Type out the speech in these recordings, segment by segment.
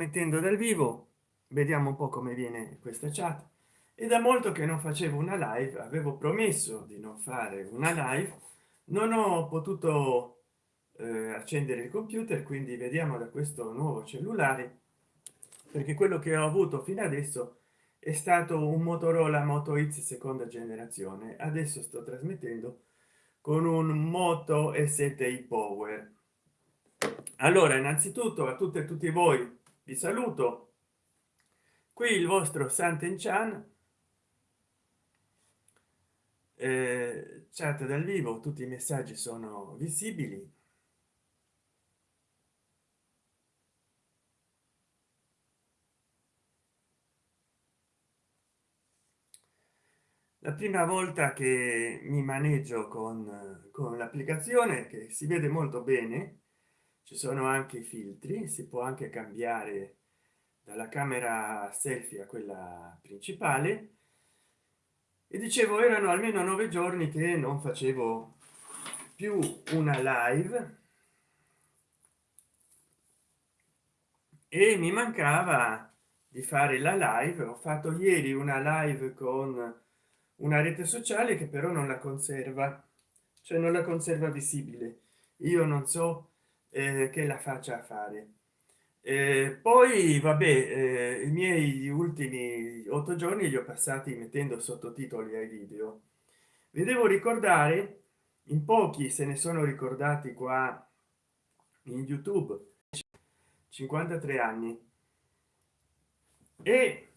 trasmettendo dal vivo. Vediamo un po come viene questa chat. E da molto che non facevo una live avevo promesso di non fare una live. Non ho potuto eh, accendere il computer quindi vediamo da questo nuovo cellulare perché quello che ho avuto fino adesso è stato un motorola moto x seconda generazione. Adesso sto trasmettendo con un moto e7i power. Allora innanzitutto a tutte e tutti voi vi saluto. Qui il vostro santen chan eh, chat dal vivo tutti i messaggi sono visibili. La prima volta che mi maneggio con, con l'applicazione che si vede molto bene ci sono anche i filtri si può anche cambiare dalla camera selfie a quella principale. E dicevo erano almeno nove giorni che non facevo più una live. E mi mancava di fare la live. Ho fatto ieri una live con una rete sociale che però non la conserva cioè non la conserva visibile. Io non so eh, che la faccia fare. Eh, poi vabbè eh, i miei ultimi otto giorni li ho passati mettendo sottotitoli ai video. Vi devo ricordare in pochi se ne sono ricordati qua in youtube 53 anni. E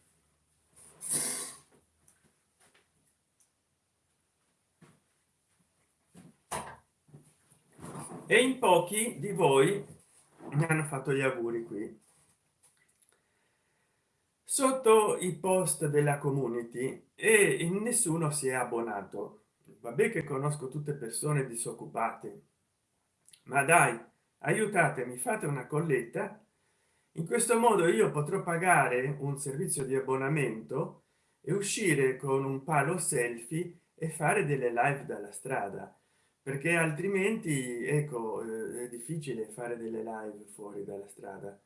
e in pochi di voi mi hanno fatto gli auguri qui. Sotto i post della community e nessuno si è abbonato. Vabbè che conosco tutte persone disoccupate ma dai aiutatemi fate una colletta. In questo modo io potrò pagare un servizio di abbonamento e uscire con un palo selfie e fare delle live dalla strada perché altrimenti ecco eh, è difficile fare delle live fuori dalla strada.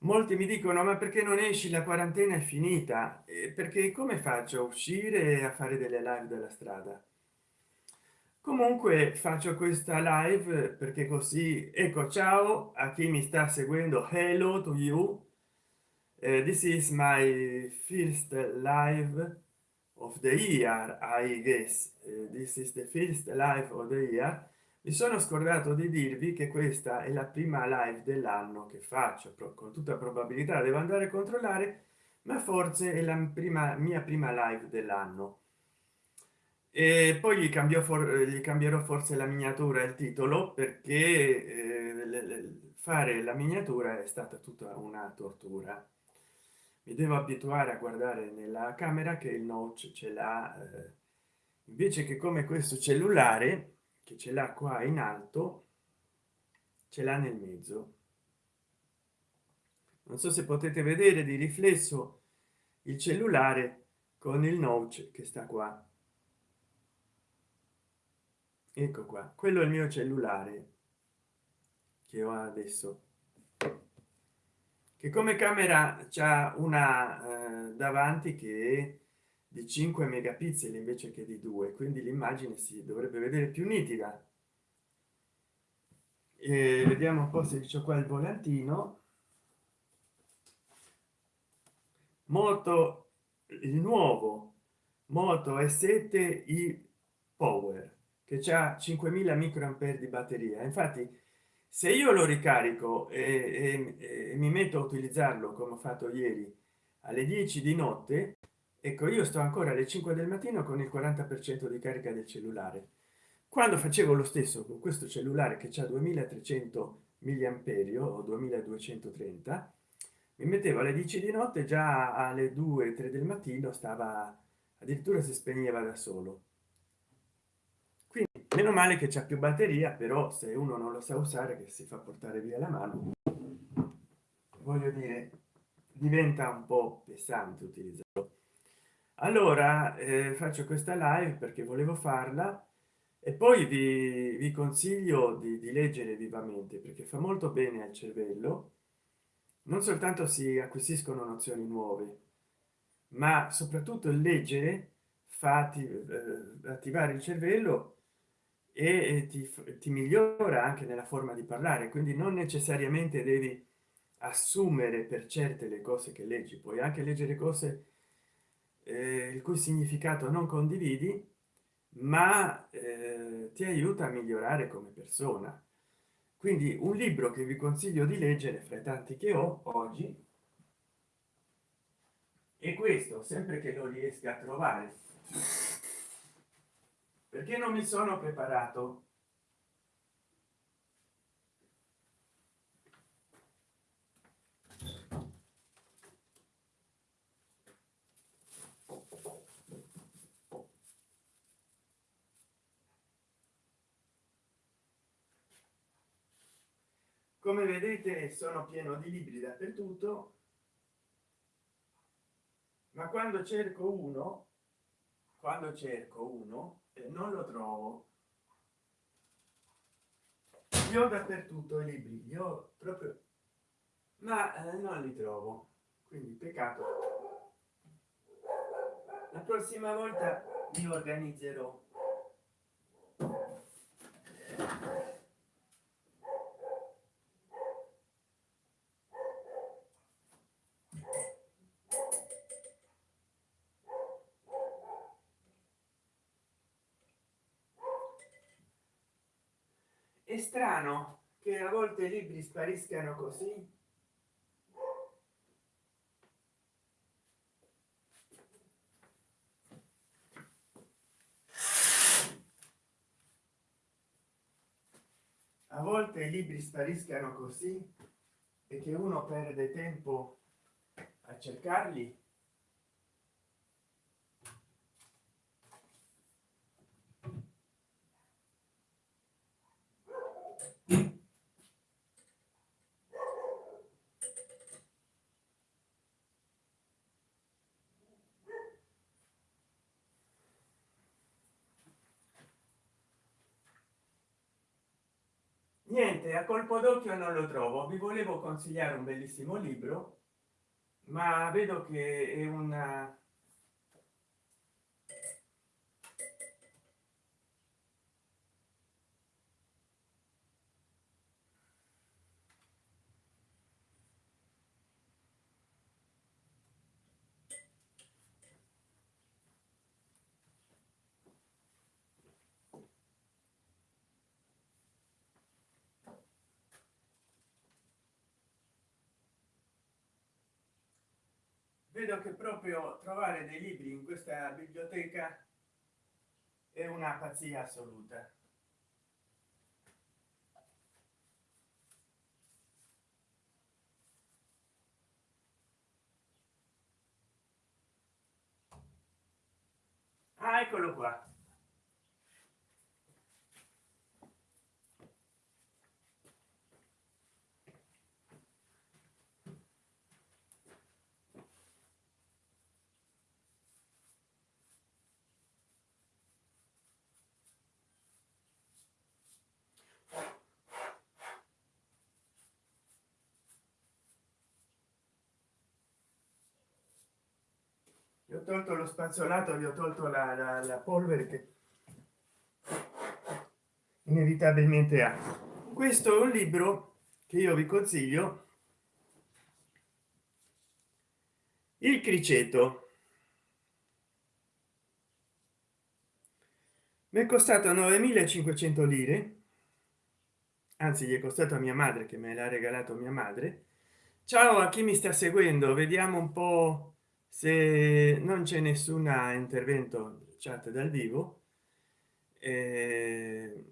Molti mi dicono ma perché non esci? La quarantena è finita. Eh, perché come faccio a uscire a fare delle live dalla strada? Comunque faccio questa live perché così ecco ciao a chi mi sta seguendo. Hello to you. Uh, this is my first live of the year i guess uh, this is the first life of the year mi sono scordato di dirvi che questa è la prima live dell'anno che faccio. Con tutta probabilità devo andare a controllare ma forse è la prima mia prima live dell'anno. E poi gli cambio gli cambierò forse la miniatura il titolo perché eh, fare la miniatura è stata tutta una tortura mi devo abituare a guardare nella camera che il notch ce l'ha eh, invece che come questo cellulare che ce l'ha qua in alto ce l'ha nel mezzo. Non so se potete vedere di riflesso il cellulare con il notch che sta qua. Ecco qua quello è il mio cellulare che ho adesso che come camera c'è una eh, davanti che di 5 megapixel invece che di 2 quindi l'immagine si dovrebbe vedere più nitida. E vediamo un po se c'è qua il volantino. Moto il nuovo moto e 7 i power che c'ha 5000 microampere di batteria. Infatti se io lo ricarico e, e, e, mi metto a utilizzarlo come ho fatto ieri alle 10 di notte ecco io sto ancora alle 5 del mattino con il 40 per cento di carica del cellulare. Quando facevo lo stesso con questo cellulare che c'è 2300 milliamperio o 2230 mi mettevo alle 10 di notte già alle 2 3 del mattino stava addirittura si spegneva da solo meno male che c'è più batteria però se uno non lo sa usare che si fa portare via la mano voglio dire diventa un po pesante utilizzarlo. Allora eh, faccio questa live perché volevo farla e poi vi, vi consiglio di, di, leggere vivamente perché fa molto bene al cervello. Non soltanto si acquisiscono nozioni nuove ma soprattutto leggere fa eh, attivare il cervello e ti, ti migliora anche nella forma di parlare quindi non necessariamente devi assumere per certe le cose che leggi puoi anche leggere cose eh, il cui significato non condividi ma eh, ti aiuta a migliorare come persona. Quindi un libro che vi consiglio di leggere fra i tanti che ho oggi e questo sempre che lo riesca a trovare perché non mi sono preparato? Come vedete sono pieno di libri dappertutto ma quando cerco uno quando cerco uno eh, non lo trovo. Io dappertutto i libri io proprio ma eh, non li trovo. Quindi peccato. La prossima volta mi organizzerò è strano che a volte i libri spariscano così. A volte i libri spariscano così e che uno perde tempo a cercarli niente a colpo d'occhio non lo trovo. Vi volevo consigliare un bellissimo libro ma vedo che è una vedo che proprio trovare dei libri in questa biblioteca è una pazzia assoluta. Ah, eccolo qua ho tolto lo spazzolato gli ho tolto la, la, la polvere che inevitabilmente ha. Questo è un libro che io vi consiglio. Il criceto. Mi è costato 9500 lire anzi gli è costato a mia madre che me l'ha regalato mia madre. Ciao a chi mi sta seguendo vediamo un po se non c'è nessun intervento chat dal vivo eh,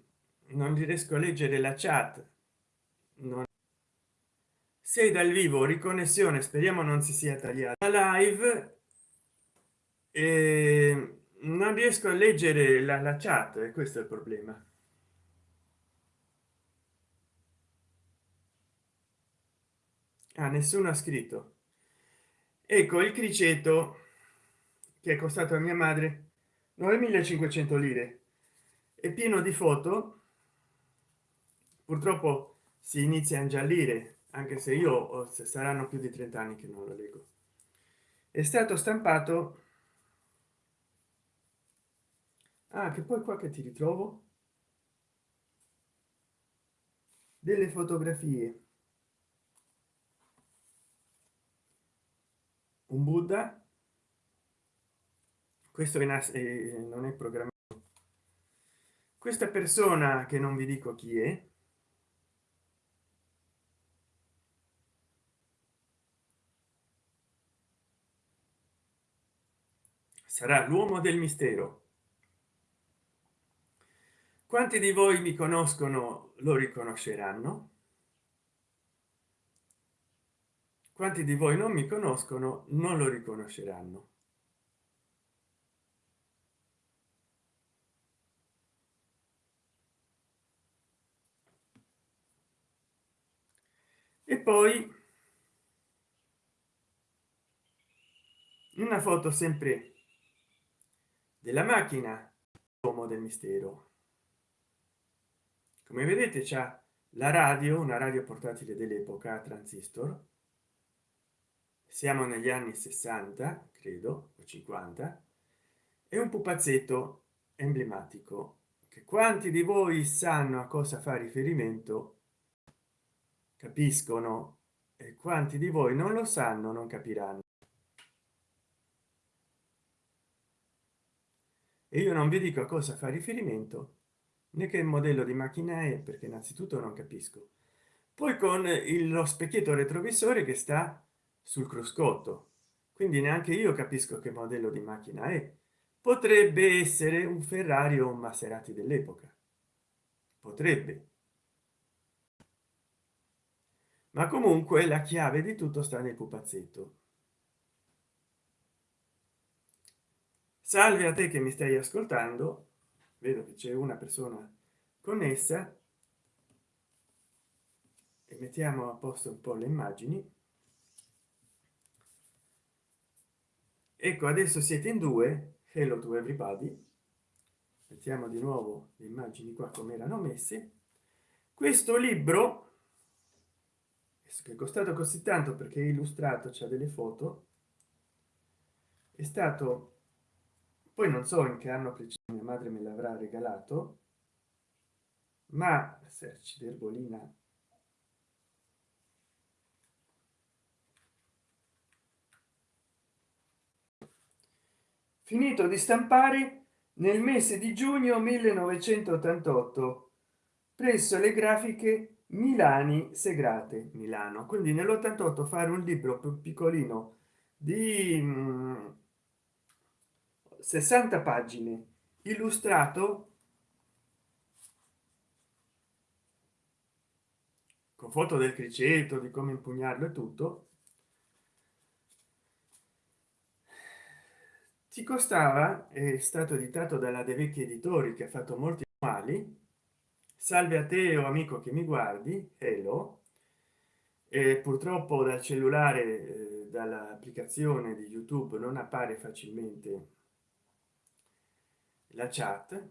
non riesco a leggere la chat. Non sei dal vivo riconnessione speriamo non si sia tagliata. La live e non riesco a leggere la, la chat e questo è il problema. Ah, nessuno ha scritto ecco il criceto che è costato a mia madre 9500 lire. È pieno di foto. Purtroppo si inizia a ingiallire anche se io se saranno più di 30 anni che non lo leggo. È stato stampato. Ah, che poi qua che ti ritrovo? Delle fotografie un buddha questo in eh, non è programmato. Questa persona che non vi dico chi è sarà l'uomo del mistero. Quanti di voi mi conoscono lo riconosceranno quanti di voi non mi conoscono non lo riconosceranno. E poi una foto sempre della macchina uomo del mistero. Come vedete c'è la radio una radio portatile dell'epoca transistor siamo negli anni 60 credo o 50 e un pupazzetto emblematico che quanti di voi sanno a cosa fa riferimento capiscono e quanti di voi non lo sanno non capiranno. E io non vi dico a cosa fa riferimento né che modello di macchina è perché innanzitutto non capisco. Poi con il, lo specchietto retrovisore che sta sul cruscotto. Quindi neanche io capisco che modello di macchina è. Potrebbe essere un ferrari o un maserati dell'epoca. Potrebbe. Ma comunque la chiave di tutto sta nel pupazzetto. Salve a te che mi stai ascoltando. Vedo che c'è una persona connessa. E mettiamo a posto un po le immagini ecco adesso siete in due hello to everybody. Mettiamo di nuovo le immagini qua come erano messe. Questo libro che è costato così tanto perché è illustrato c'è delle foto è stato poi non so in che anno preciso mia madre me l'avrà regalato ma serci d'erbolina finito di stampare nel mese di giugno 1988 presso le grafiche milani segrate milano. Quindi nell'88 fare un libro più piccolino di 60 pagine illustrato con foto del criceto di come impugnarlo e tutto ci costava è stato editato dalla de vecchi editori che ha fatto molti mali salve a te o amico che mi guardi hello e purtroppo dal cellulare eh, dall'applicazione di youtube non appare facilmente la chat.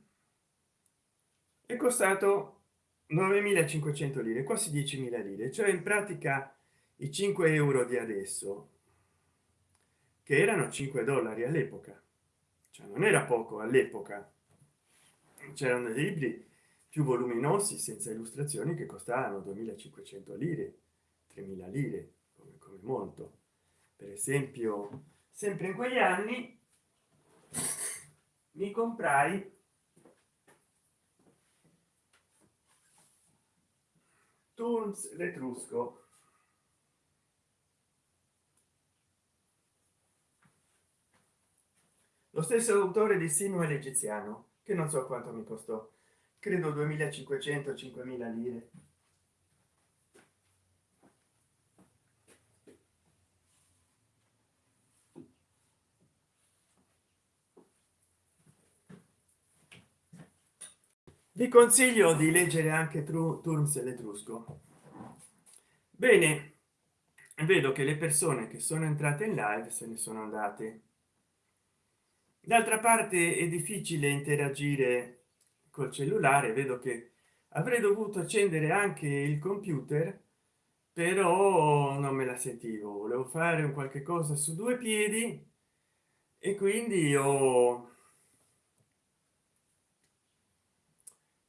È costato 9500 lire quasi 10.000 lire cioè in pratica i 5 euro di adesso che erano 5 dollari all'epoca. Cioè non era poco all'epoca. C'erano dei libri più voluminosi senza illustrazioni che costavano 2500 lire 3000 lire come, come molto. Per esempio sempre in quegli anni mi comprai turns l'etrusco stesso autore di simo l'egiziano che non so quanto mi costò. Credo 2500 5000 lire. Vi consiglio di leggere anche turns l'etrusco bene vedo che le persone che sono entrate in live se ne sono andate d'altra parte è difficile interagire col cellulare vedo che avrei dovuto accendere anche il computer però non me la sentivo. Volevo fare un qualche cosa su due piedi e quindi ho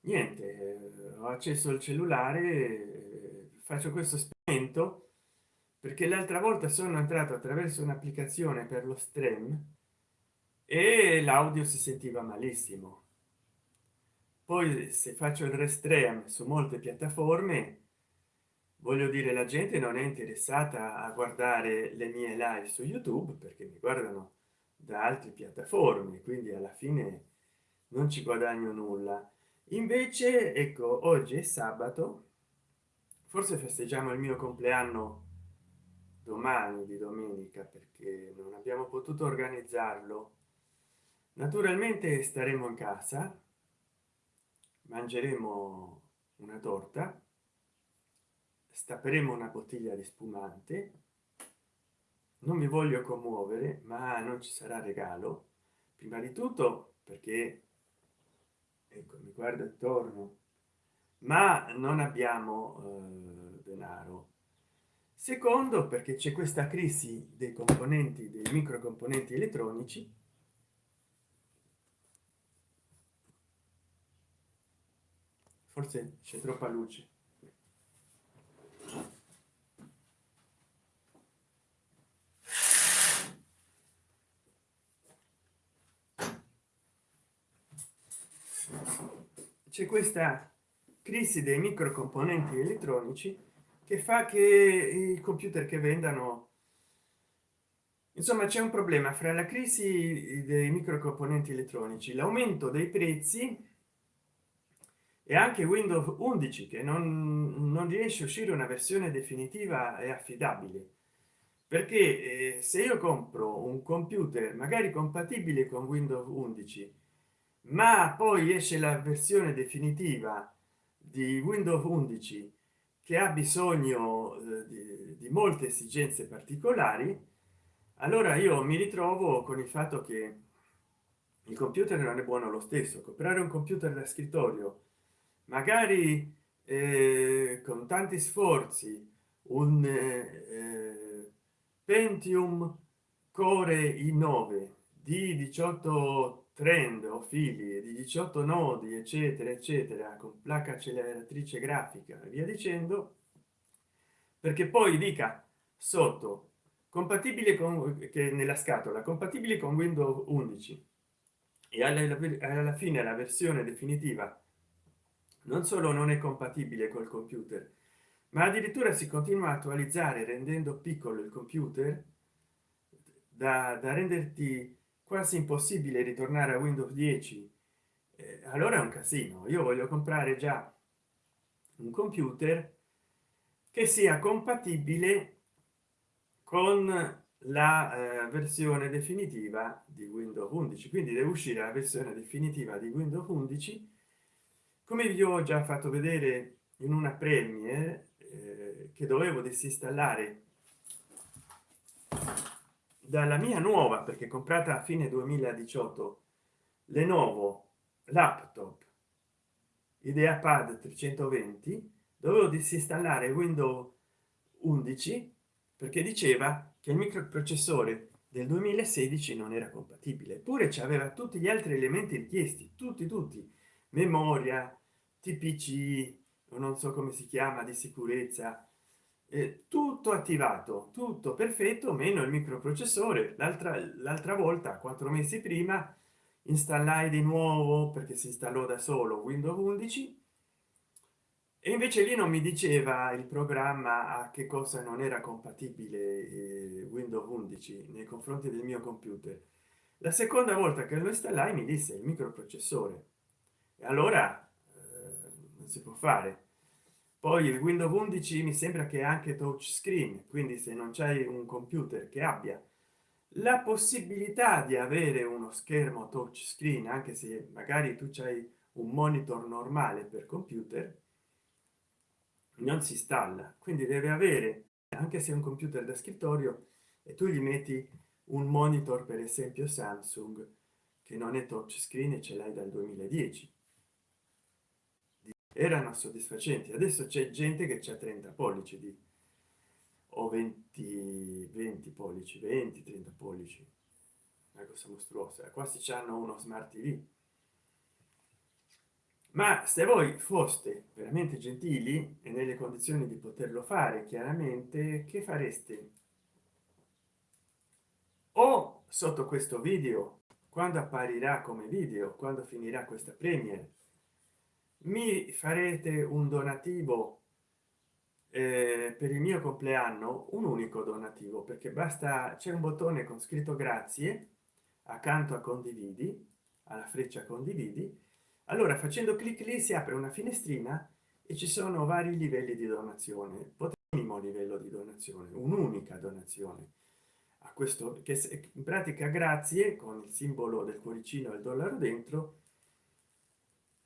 niente ho accesso al cellulare faccio questo esperimento perché l'altra volta sono entrato attraverso un'applicazione per lo stream e l'audio si sentiva malissimo. Poi se faccio il restream su molte piattaforme voglio dire la gente non è interessata a guardare le mie live su youtube perché mi guardano da altre piattaforme quindi alla fine non ci guadagno nulla. Invece ecco oggi è sabato forse festeggiamo il mio compleanno domani di domenica perché non abbiamo potuto organizzarlo naturalmente staremo in casa mangeremo una torta stapperemo una bottiglia di spumante. Non mi voglio commuovere ma non ci sarà regalo. Prima di tutto perché ecco mi guardo attorno ma non abbiamo eh, denaro. Secondo perché c'è questa crisi dei componenti dei microcomponenti elettronici forse c'è troppa luce. C'è questa crisi dei microcomponenti elettronici che fa che i computer che vendano insomma c'è un problema fra la crisi dei microcomponenti elettronici l'aumento dei prezzi e anche windows 11 che non, non riesce a uscire una versione definitiva e affidabile. Perché eh, se io compro un computer magari compatibile con windows 11 ma poi esce la versione definitiva di windows 11 che ha bisogno eh, di, di, molte esigenze particolari allora io mi ritrovo con il fatto che il computer non è buono lo stesso. Comprare un computer da scrittorio magari eh, con tanti sforzi un eh, pentium core i9 di 18 trend o fili di 18 nodi eccetera eccetera con placca acceleratrice grafica e via dicendo perché poi dica sotto compatibile con che nella scatola compatibile con windows 11 e alla, alla fine la versione definitiva non solo non è compatibile col computer ma addirittura si continua a attualizzare rendendo piccolo il computer da, da renderti quasi impossibile ritornare a windows 10 eh, allora è un casino. Io voglio comprare già un computer che sia compatibile con la eh, versione definitiva di windows 11 quindi deve uscire la versione definitiva di windows 11 come vi ho già fatto vedere in una premiere eh, che dovevo disinstallare dalla mia nuova perché comprata a fine 2018 lenovo laptop ideapad 320 dovevo disinstallare windows 11 perché diceva che il microprocessore del 2016 non era compatibile. Eppure ci aveva tutti gli altri elementi richiesti tutti tutti memoria tpc non so come si chiama di sicurezza eh, tutto attivato tutto perfetto meno il microprocessore. L'altra l'altra volta quattro mesi prima installai di nuovo perché si installò da solo windows 11 e invece lì non mi diceva il programma a che cosa non era compatibile eh, windows 11 nei confronti del mio computer. La seconda volta che lo installai mi disse il microprocessore allora eh, non si può fare. Poi il windows 11 mi sembra che anche touch screen quindi se non c'è un computer che abbia la possibilità di avere uno schermo touch screen anche se magari tu c'hai un monitor normale per computer non si installa. Quindi deve avere anche se un computer da scrittorio e tu gli metti un monitor per esempio samsung che non è touch screen e ce l'hai dal 2010 erano soddisfacenti. Adesso c'è gente che c'è 30 pollici di, o 20 20 pollici 20 30 pollici. Una cosa mostruosa. Quasi hanno uno smart tv ma se voi foste veramente gentili e nelle condizioni di poterlo fare chiaramente che fareste? O sotto questo video quando apparirà come video quando finirà questa premiere mi farete un donativo eh, per il mio compleanno un unico donativo perché basta c'è un bottone con scritto grazie accanto a condividi alla freccia condividi. Allora facendo clic lì si apre una finestrina e ci sono vari livelli di donazione. Minimo livello di donazione un'unica donazione a questo che in pratica grazie con il simbolo del cuoricino e il dollaro dentro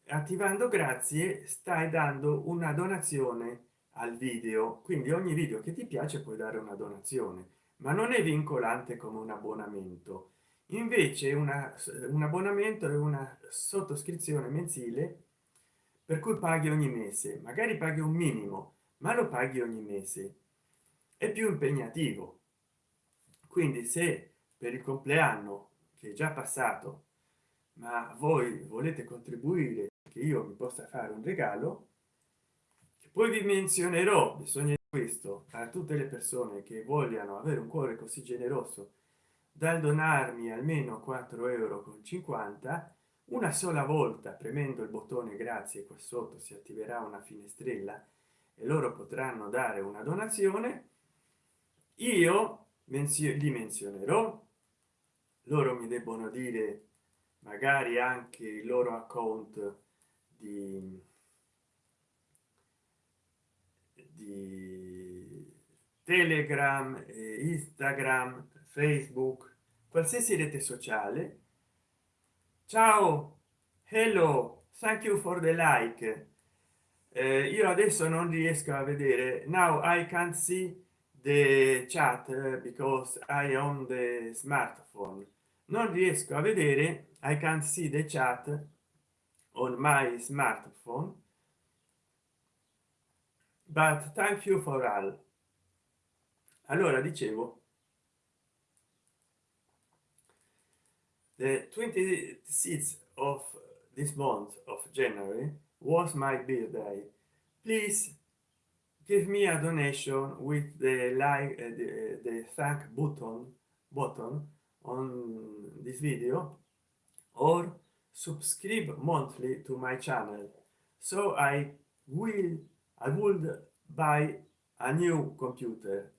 attivando grazie stai dando una donazione al video. Quindi ogni video che ti piace puoi dare una donazione ma non è vincolante come un abbonamento. Invece una, un abbonamento è una sottoscrizione mensile per cui paghi ogni mese. Magari paghi un minimo ma lo paghi ogni mese. È più impegnativo. Quindi se per il compleanno che è già passato ma voi volete contribuire che io mi possa fare un regalo che poi vi menzionerò bisogna questo a tutte le persone che vogliano avere un cuore così generoso dal donarmi almeno 4 euro con 50 una sola volta premendo il bottone grazie qua sotto si attiverà una finestrella e loro potranno dare una donazione io li menzionerò loro mi debbono dire magari anche il loro account di, di telegram instagram facebook qualsiasi rete sociale. Ciao hello thank you for the like. Eh, io adesso non riesco a vedere. Now i can't see the chat eh, because i own the smartphone. Non riesco a vedere i can't see the chat my smartphone. But thank you for all. Allora dicevo the 26th of this month of january was my birthday. Please give me a donation with the like uh, the, the thank button button on this video or subscribe monthly to my channel. So i will i would buy a new computer.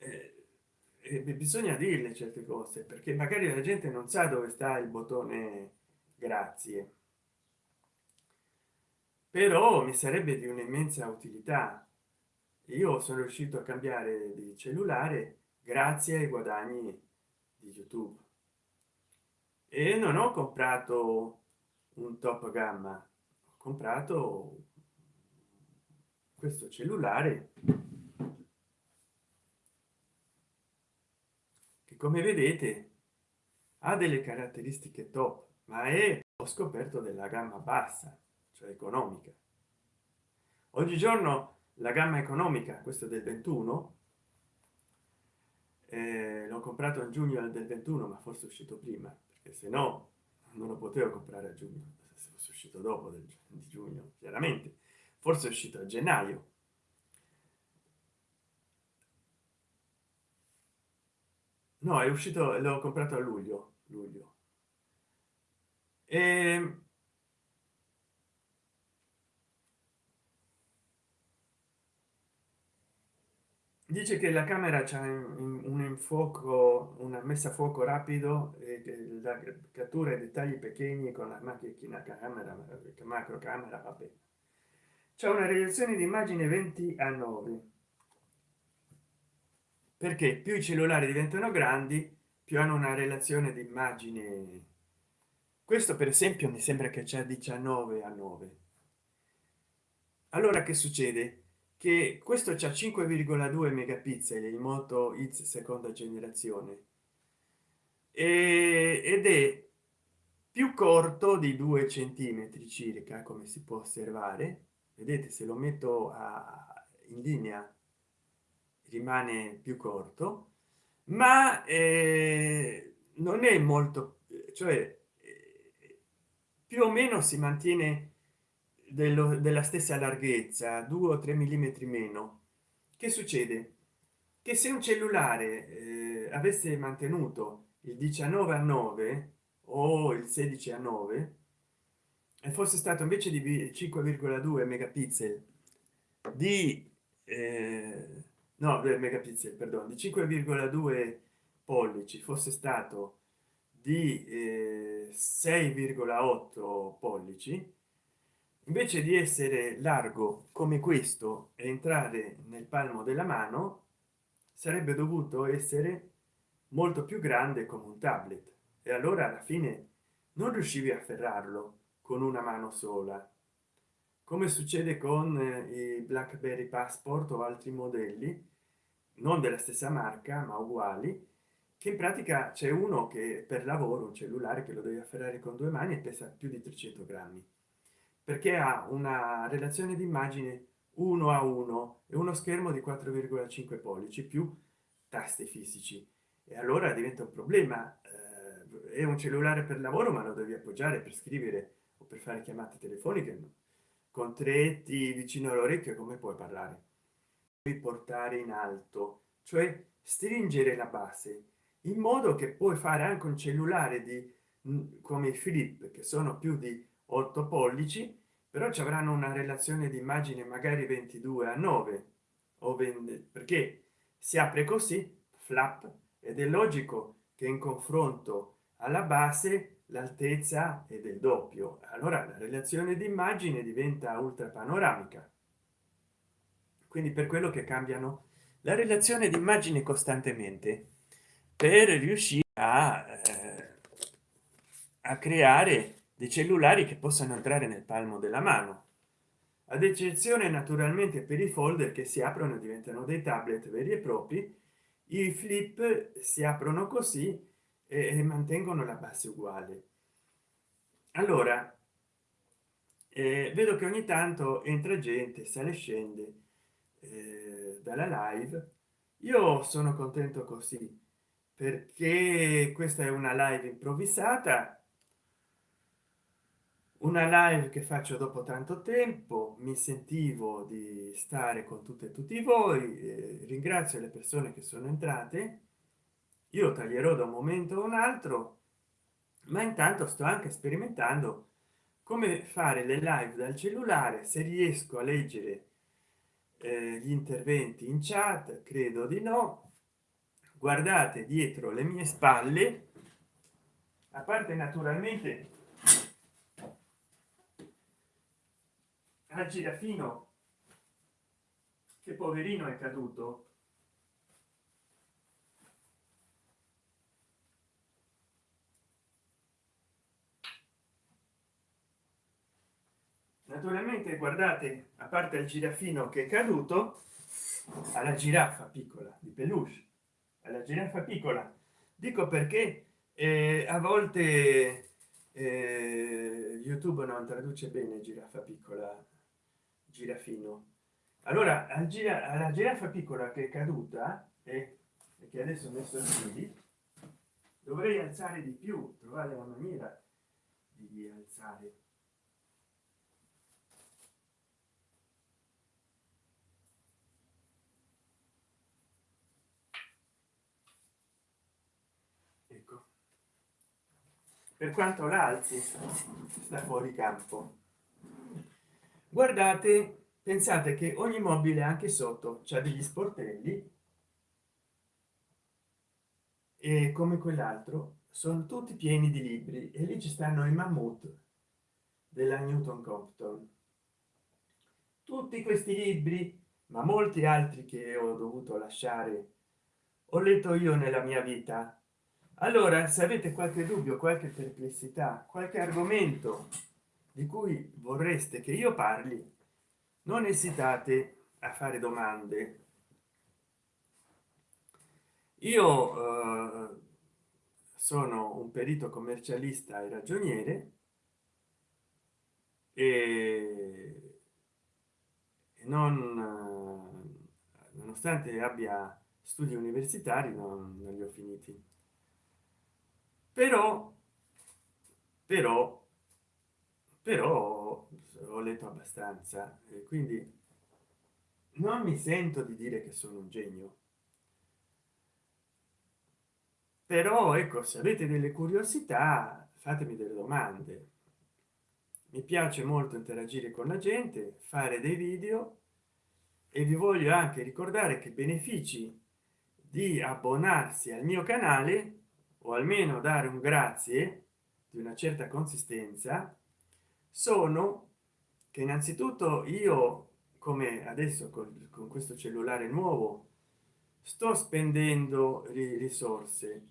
Eh, bisogna dirle certe cose perché magari la gente non sa dove sta il bottone grazie. Però mi sarebbe di un'immensa utilità. Io sono riuscito a cambiare di cellulare grazie ai guadagni di youtube e non ho comprato un top gamma ho comprato questo cellulare come vedete ha delle caratteristiche top ma è ho scoperto della gamma bassa cioè economica. Oggigiorno la gamma economica questo del 21 eh, l'ho comprato in giugno del 21 ma forse è uscito prima perché se no non lo potevo comprare a giugno se fosse uscito dopo del, di giugno chiaramente. Forse è uscito a gennaio. No è uscito l'ho comprato a luglio luglio. E dice che la camera c'è un infuoco una messa a fuoco rapido e la cattura i dettagli pequeñi con la macchina camera macro camera vabbè c'è una reazione di immagine 20 a 9 perché più i cellulari diventano grandi più hanno una relazione di immagine. Questo per esempio mi sembra che c'è 19 a 9 allora che succede che questo c'è 5,2 megapixel il moto x seconda generazione. E, ed è più corto di due centimetri circa come si può osservare. Vedete se lo metto a in linea rimane più corto. Ma eh, non è molto cioè più o meno si mantiene dello, della stessa larghezza 2 o 3 millimetri meno. Che succede? Che se un cellulare eh, avesse mantenuto il 19 a 9 o il 16 a 9 e fosse stato invece di 5,2 megapixel di eh, no megapixel perdono di 5,2 pollici fosse stato di eh, 6,8 pollici invece di essere largo come questo e entrare nel palmo della mano sarebbe dovuto essere molto più grande come un tablet. E allora alla fine non riuscivi a afferrarlo con una mano sola. Come succede con eh, i blackberry passport o altri modelli non della stessa marca ma uguali che in pratica c'è uno che per lavoro un cellulare che lo devi afferrare con due mani e pesa più di 300 grammi perché ha una relazione di immagine 1 a 1 e uno schermo di 4,5 pollici più tasti fisici e allora diventa un problema eh, è un cellulare per lavoro ma lo devi appoggiare per scrivere o per fare chiamate telefoniche no? con tretti vicino all'orecchio come puoi parlare portare in alto cioè stringere la base in modo che puoi fare anche un cellulare di come i flip che sono più di 8 pollici però ci avranno una relazione di immagine magari 22 a 9 o 20 perché si apre così flap ed è logico che in confronto alla base l'altezza è del doppio. Allora la relazione di immagine diventa ultra panoramica. Quindi per quello che cambiano la relazione di immagine costantemente per riuscire a, eh, a creare dei cellulari che possano entrare nel palmo della mano. Ad eccezione naturalmente per i folder che si aprono e diventano dei tablet veri e propri i flip si aprono così e mantengono la base uguale. Allora eh, vedo che ogni tanto entra gente sale scende eh, dalla live. Io sono contento così perché questa è una live improvvisata una live che faccio dopo tanto tempo mi sentivo di stare con tutte e tutti voi eh, ringrazio le persone che sono entrate. Io taglierò da un momento a un altro ma intanto sto anche sperimentando come fare le live dal cellulare se riesco a leggere eh, gli interventi in chat credo di no. Guardate dietro le mie spalle. A parte naturalmente al girafino che poverino è caduto. Naturalmente guardate a parte il girafino che è caduto alla giraffa piccola di peluche alla giraffa piccola. Dico perché eh, a volte eh, youtube non traduce bene giraffa piccola girafino allora al gira alla giraffa piccola che è caduta e eh, che adesso ho messo in piedi dovrei alzare di più trovare la maniera di alzare ecco. Per quanto l'alzi sta fuori campo guardate pensate che ogni mobile anche sotto c'è degli sportelli e come quell'altro sono tutti pieni di libri e lì ci stanno i mammut della newton compton. Tutti questi libri ma molti altri che ho dovuto lasciare ho letto io nella mia vita. Allora se avete qualche dubbio qualche perplessità qualche argomento di cui vorreste che io parli non esitate a fare domande. Io eh, sono un perito commercialista e ragioniere e non nonostante abbia studi universitari non, non li ho finiti. Però però però ho letto abbastanza e quindi non mi sento di dire che sono un genio. Però ecco se avete delle curiosità fatemi delle domande. Mi piace molto interagire con la gente fare dei video e vi voglio anche ricordare che benefici di abbonarsi al mio canale o almeno dare un grazie di una certa consistenza sono che innanzitutto io come adesso con, con questo cellulare nuovo sto spendendo risorse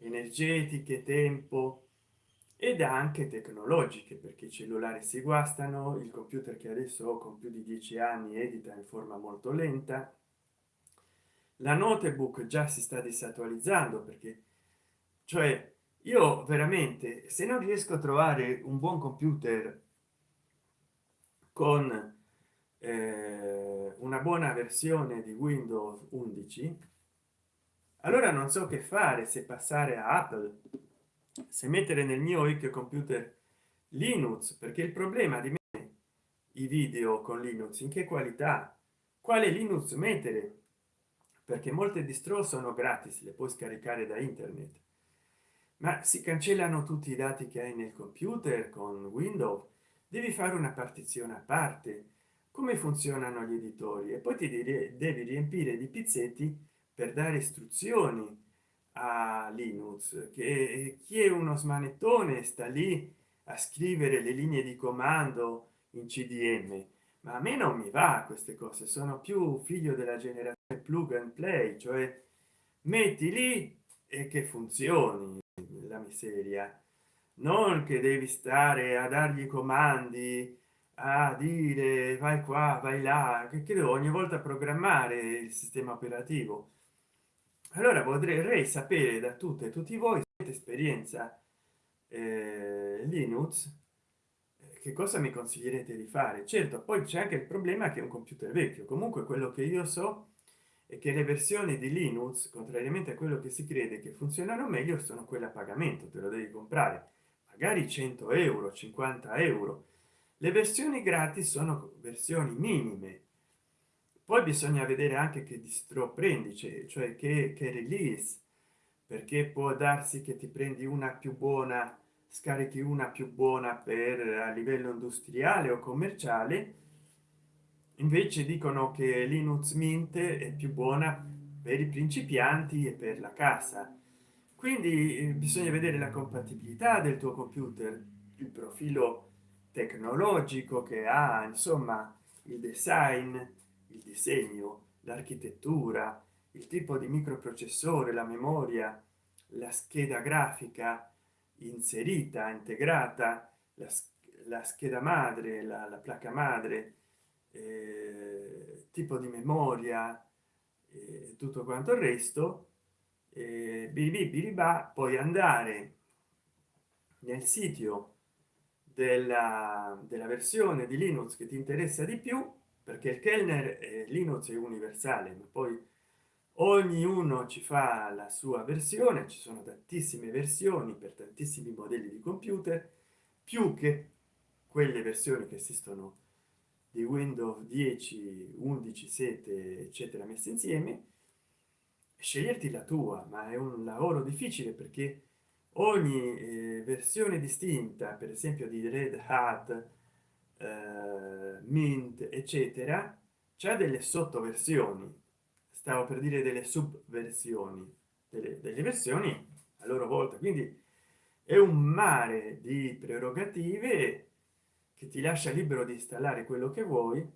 energetiche tempo ed anche tecnologiche perché i cellulari si guastano il computer che adesso ho con più di dieci anni edita in forma molto lenta. La notebook già si sta disattualizzando perché cioè io veramente se non riesco a trovare un buon computer con eh, una buona versione di windows 11 allora non so che fare se passare a apple se mettere nel mio vecchio computer linux perché il problema di me i video con linux in che qualità quale linux mettere? Perché molte distro sono gratis le puoi scaricare da internet ma si cancellano tutti i dati che hai nel computer con windows devi fare una partizione a parte. Come funzionano gli editori? E poi ti dire devi riempire di pizzetti per dare istruzioni a linux che chi è uno smanettone sta lì a scrivere le linee di comando in cdm ma a me non mi va queste cose sono più figlio della generazione plug and play cioè metti lì e che funzioni la miseria. Non che devi stare a dargli comandi a dire vai qua vai là che devo ogni volta programmare il sistema operativo. Allora vorrei sapere da tutte e tutti voi esperienza eh, linux eh, che cosa mi consiglierete di fare? Certo poi c'è anche il problema che è un computer vecchio comunque quello che io so che le versioni di linux contrariamente a quello che si crede che funzionano meglio sono quelle a pagamento te lo devi comprare. Magari 100 euro 50 euro. Le versioni gratis sono versioni minime. Poi bisogna vedere anche che distro prendi cioè che, che release perché può darsi che ti prendi una più buona scarichi una più buona per a livello industriale o commerciale invece dicono che linux mint è più buona per i principianti e per la casa. Quindi eh, bisogna vedere la compatibilità del tuo computer il profilo tecnologico che ha insomma il design il disegno l'architettura il tipo di microprocessore la memoria la scheda grafica inserita integrata la, la scheda madre la, la placca madre eh, tipo di memoria e tutto quanto il resto eh, biriba poi andare nel sito della, della versione di linux che ti interessa di più perché il kellner è linux è universale ma poi ognuno ci fa la sua versione ci sono tantissime versioni per tantissimi modelli di computer più che quelle versioni che esistono di windows 10 11 7 eccetera messi insieme sceglierti la tua ma è un lavoro difficile perché ogni eh, versione distinta per esempio di red hat eh, mint eccetera c'è delle sottoversioni. Stavo per dire delle subversioni delle, delle versioni a loro volta. Quindi è un mare di prerogative che ti lascia libero di installare quello che vuoi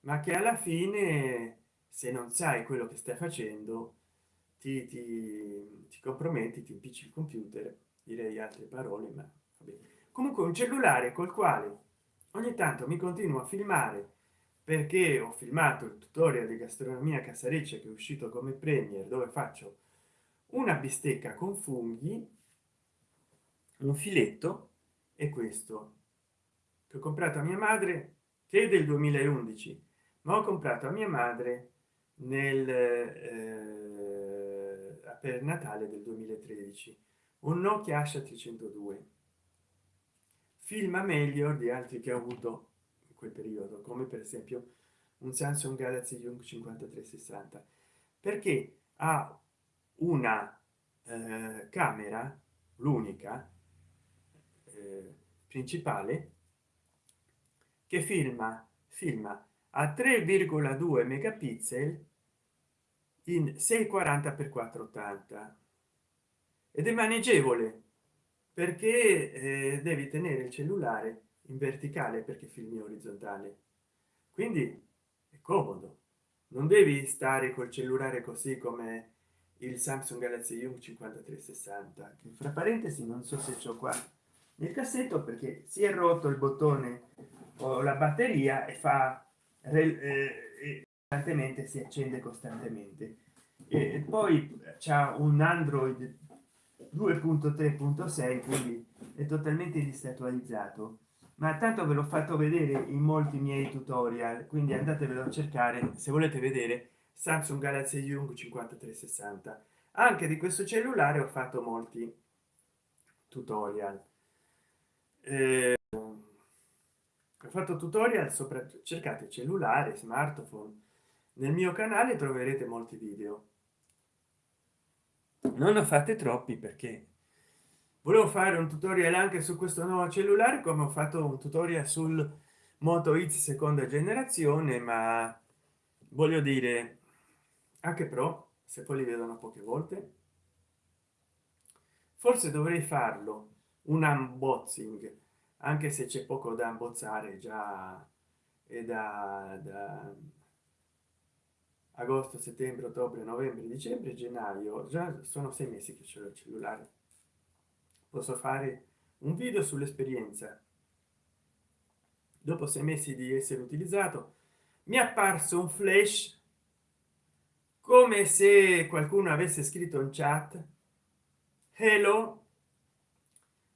ma che alla fine se non sai quello che stai facendo ti, ti, ti comprometti ti impicci il computer direi altre parole ma comunque un cellulare col quale ogni tanto mi continuo a filmare perché ho filmato il tutorial di gastronomia casareccia che è uscito come premier dove faccio una bistecca con funghi un filetto e questo che ho comprato a mia madre che è del 2011 ma ho comprato a mia madre nel eh, per natale del 2013 un nokia asha 302 filma meglio di altri che ho avuto in quel periodo come per esempio un samsung galaxy young 5360 perché ha una eh, camera l'unica eh, principale che filma filma a 3,2 megapixel in 640 x 480 ed è maneggevole perché eh, devi tenere il cellulare in verticale perché filmi orizzontale. Quindi è comodo. Non devi stare col cellulare così come il samsung galaxy young 5360 che fra parentesi non so se c'ho qua nel cassetto perché si è rotto il bottone la batteria e fa eh, costantemente si accende costantemente. E poi c'è un android 2.3.6 quindi è totalmente distatualizzato ma tanto ve l'ho fatto vedere in molti miei tutorial quindi andatevelo a cercare se volete vedere samsung galaxy young 5360 anche di questo cellulare ho fatto molti tutorial. Eh, ho fatto tutorial sopra cercate cellulare smartphone. Nel mio canale troverete molti video. Non ne fate troppi perché volevo fare un tutorial anche su questo nuovo cellulare come ho fatto un tutorial sul moto x seconda generazione ma voglio dire anche pro se poi li vedono poche volte forse dovrei farlo un unboxing anche se c'è poco da abbozzare già e da, da agosto settembre ottobre novembre dicembre gennaio già sono sei mesi che c'è il cellulare. Posso fare un video sull'esperienza. Dopo sei mesi di essere utilizzato mi è apparso un flash come se qualcuno avesse scritto in chat hello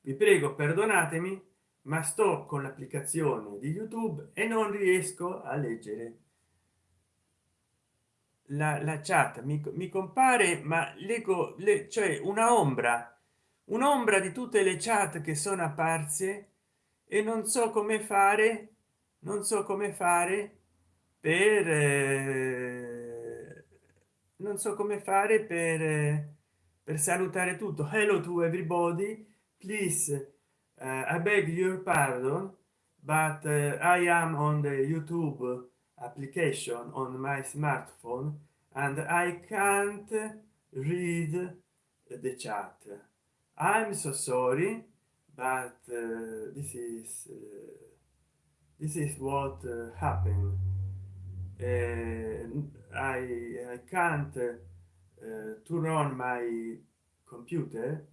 vi prego perdonatemi ma sto con l'applicazione di youtube e non riesco a leggere. La, la chat mi, mi, compare ma leggo le, cioè una ombra un'ombra di tutte le chat che sono apparse e non so come fare non so come fare per eh, non so come fare per eh, per salutare tutto. Hello to everybody please i beg your pardon but uh, i am on the youtube application on my smartphone and i can't read the chat. I'm so sorry but uh, this is uh, this is what uh, happened. I i can't turn on my computer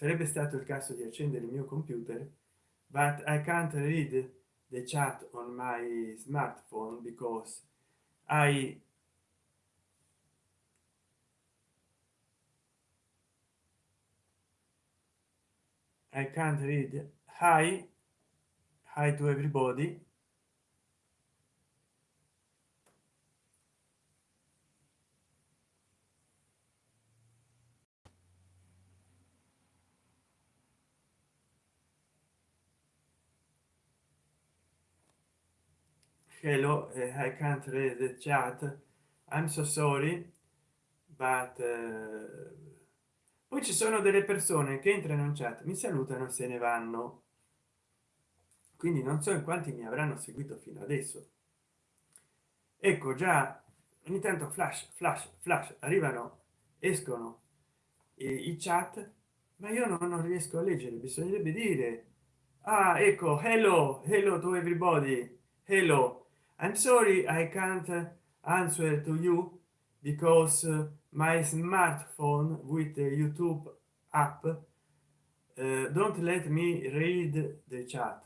sarebbe stato il caso di accendere il mio computer but i can't read the chat on my smartphone because i i can't read. Hi. Hi to everybody hello uh, i can't read the chat. I'm so sorry but uh, poi ci sono delle persone che entrano in chat mi salutano e se ne vanno. Quindi non so in quanti mi avranno seguito fino adesso. Ecco già ogni tanto flash flash flash arrivano escono i, i chat ma io non, non riesco a leggere bisognerebbe dire ah ecco hello hello to everybody hello i'm sorry i can't answer to you because uh, my smartphone with the youtube app uh, don't let me read the chat.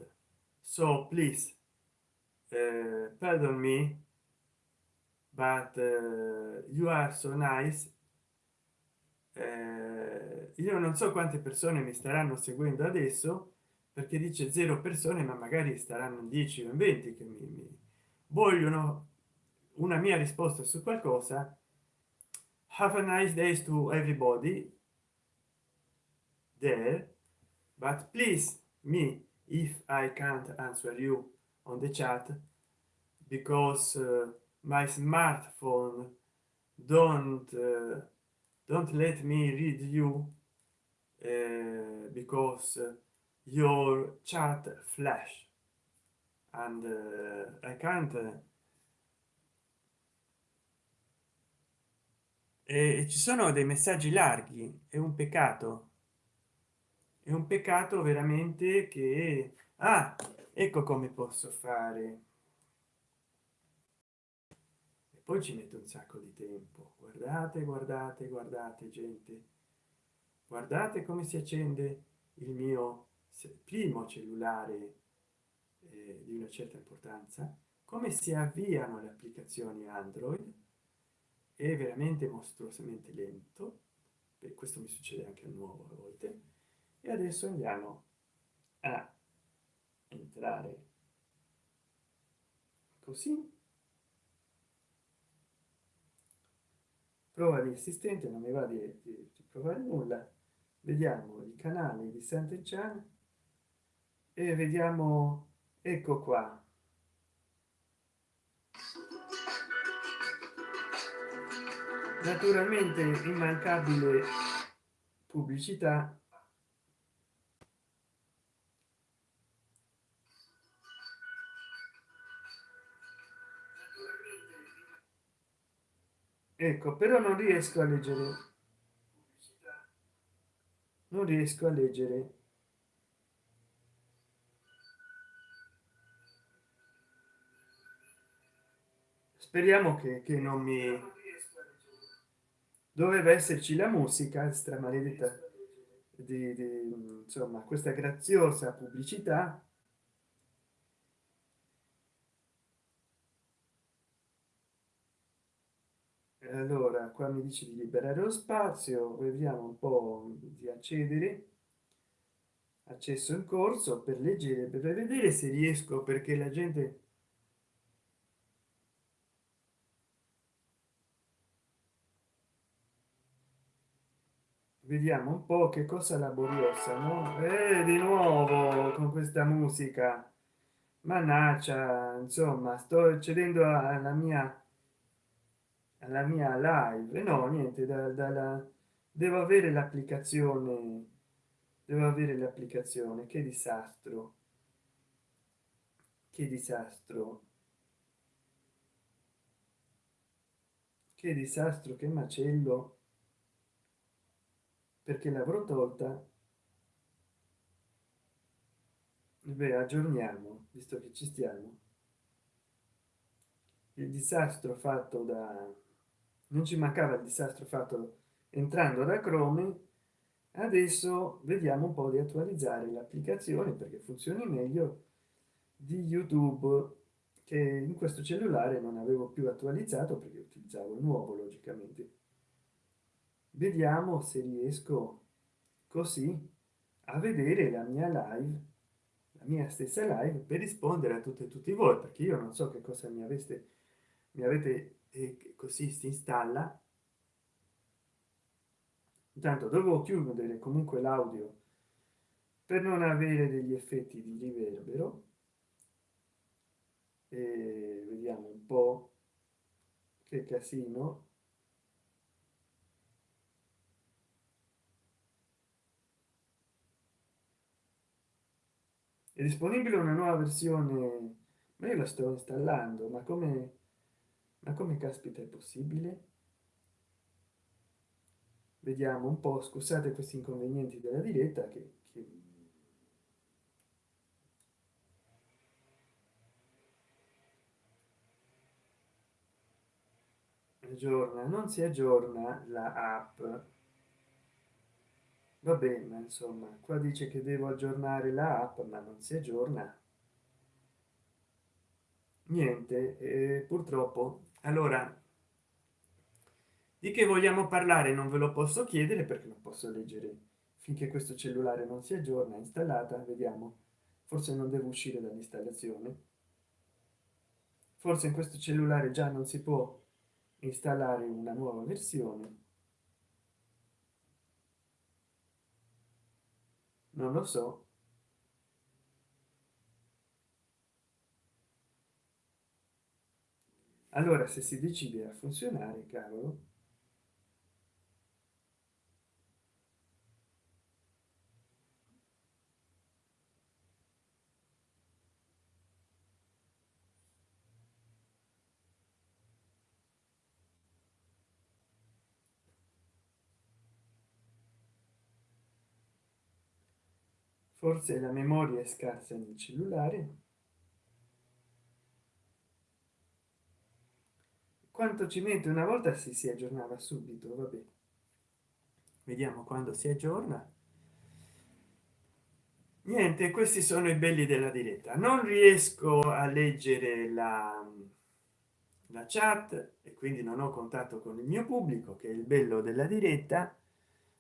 So please uh, pardon me but uh, you are so nice. Uh, io non so quante persone mi staranno seguendo adesso perché dice zero persone ma magari staranno 10 o 20 che mi, mi vogliono una mia risposta su qualcosa have a nice days to everybody there but please me if i can't answer you on the chat because uh, my smartphone don't uh, don't let me read you uh, because uh, your chat flash and uh, i can't uh, e ci sono dei messaggi larghi. È un peccato. È un peccato veramente che ah, ecco come posso fare. E poi ci mette un sacco di tempo. Guardate guardate guardate gente. Guardate come si accende il mio primo cellulare eh, di una certa importanza come si avviano le applicazioni android è veramente mostruosamente lento per questo mi succede anche a nuovo a volte e adesso andiamo a entrare così. Prova di assistente non mi va di, di, di provare nulla. Vediamo i canali di Sant'Enchan e vediamo ecco qua. Naturalmente immancabile pubblicità. Ecco però non riesco a leggere. Non riesco a leggere speriamo che, che non mi doveva esserci la musica extra maledetta di, di insomma questa graziosa pubblicità. Allora qua mi dice di liberare lo spazio vediamo un po di accedere. Accesso in corso per leggere per vedere se riesco perché la gente vediamo un po che cosa laboriosa no? Eh, di nuovo con questa musica. Mannaggia insomma sto cedendo alla mia alla mia live. No niente da, dalla devo avere l'applicazione devo avere l'applicazione. Che disastro. Che disastro. Che disastro che macello perché l'avrò tolta. Beh aggiorniamo visto che ci stiamo. Il disastro fatto da non ci mancava il disastro fatto entrando da chrome. Adesso vediamo un po di attualizzare l'applicazione perché funzioni meglio di youtube che in questo cellulare non avevo più attualizzato perché utilizzavo il nuovo logicamente vediamo se riesco così a vedere la mia live la mia stessa live per rispondere a tutte e tutti voi perché io non so che cosa mi aveste mi avete eh, così si installa. Intanto dovevo chiudere comunque l'audio per non avere degli effetti di riverbero e vediamo un po che casino disponibile una nuova versione? Ma io la sto installando ma come ma come caspita è possibile? Vediamo un po scusate questi inconvenienti della diretta che, che... aggiorna non si aggiorna la app va bene insomma qua dice che devo aggiornare la app ma non si aggiorna. Niente eh, purtroppo. Allora di che vogliamo parlare? Non ve lo posso chiedere perché non posso leggere. Finché questo cellulare non si aggiorna installata vediamo. Forse non devo uscire dall'installazione. Forse in questo cellulare già non si può installare una nuova versione non lo so. Allora se si decide a funzionare cavolo forse la memoria è scarsa nel cellulare quanto ci mette una volta si si aggiornava subito vabbè vediamo quando si aggiorna. Niente questi sono i belli della diretta. Non riesco a leggere la, la chat e quindi non ho contatto con il mio pubblico che è il bello della diretta.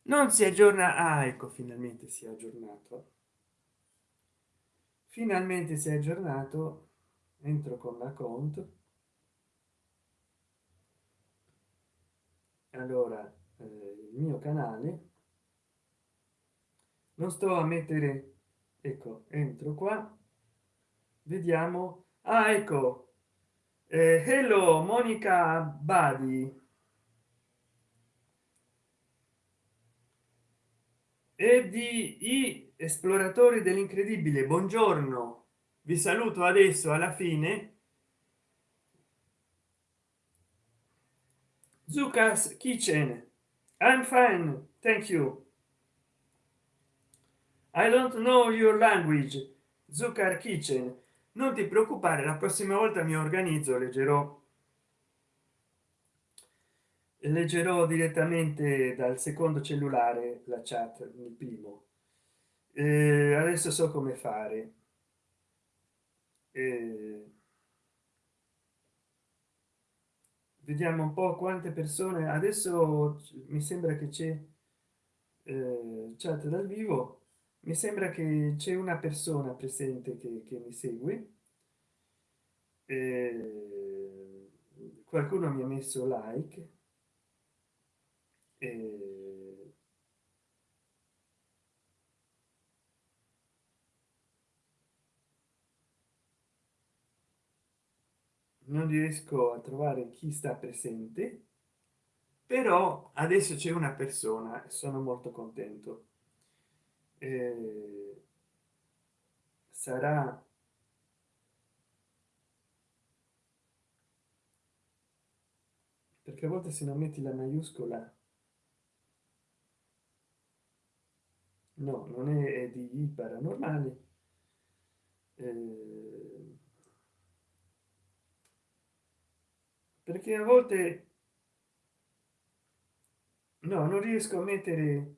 Non si aggiorna. Ah, ecco finalmente si è aggiornato finalmente si è aggiornato entro con la conto allora eh, il mio canale. Non sto a mettere ecco entro qua. Vediamo. Ah ecco. Eh, hello monica badi e di i esploratori dell'incredibile. Buongiorno. Vi saluto adesso alla fine. Zucas kitchen I'm fine thank you. I don't know your language. Zucker kitchen non ti preoccupare la prossima volta mi organizzo leggerò leggerò direttamente dal secondo cellulare la chat nel primo. Eh, adesso so come fare. Eh, vediamo un po quante persone. Adesso mi sembra che c'è eh, chat dal vivo. Mi sembra che c'è una persona presente che, che mi segue. Eh, qualcuno mi ha messo like non riesco a trovare chi sta presente però adesso c'è una persona sono molto contento. Eh, sarà perché a volte se non metti la maiuscola no non è, di i paranormali eh, perché a volte no non riesco a mettere